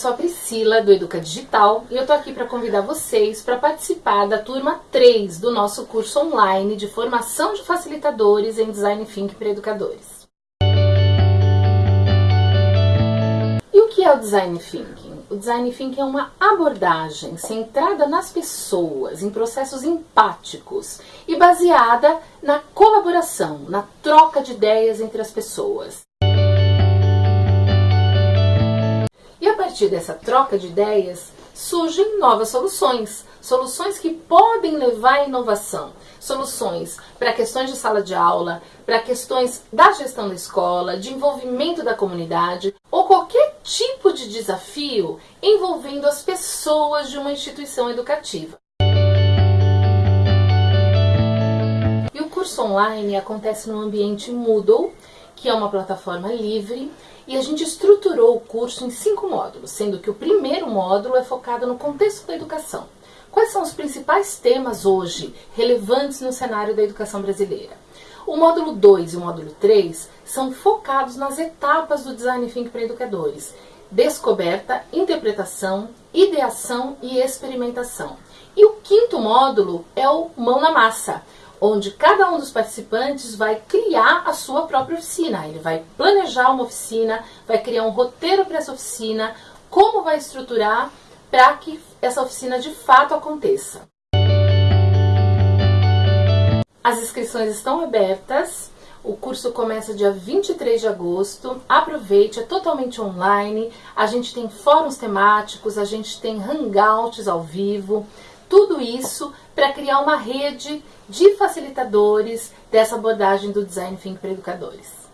sou a Priscila do Educa Digital e eu tô aqui para convidar vocês para participar da turma 3 do nosso curso online de formação de facilitadores em Design Thinking para educadores. E o que é o Design Thinking? O Design Thinking é uma abordagem centrada nas pessoas, em processos empáticos e baseada na colaboração, na troca de ideias entre as pessoas. Partir dessa troca de ideias, surgem novas soluções. Soluções que podem levar à inovação. Soluções para questões de sala de aula, para questões da gestão da escola, de envolvimento da comunidade ou qualquer tipo de desafio envolvendo as pessoas de uma instituição educativa. E o curso online acontece no ambiente Moodle, que é uma plataforma livre e a gente estruturou o curso em cinco módulos, sendo que o primeiro módulo é focado no contexto da educação. Quais são os principais temas hoje relevantes no cenário da educação brasileira? O módulo 2 e o módulo 3 são focados nas etapas do Design Thinking para educadores. Descoberta, interpretação, ideação e experimentação. E o quinto módulo é o Mão na Massa, onde cada um dos participantes vai criar a sua própria oficina. Ele vai planejar uma oficina, vai criar um roteiro para essa oficina, como vai estruturar para que essa oficina de fato aconteça. As inscrições estão abertas. O curso começa dia 23 de agosto. Aproveite, é totalmente online. A gente tem fóruns temáticos, a gente tem hangouts ao vivo. Tudo isso para criar uma rede de facilitadores dessa abordagem do Design Thinking para educadores.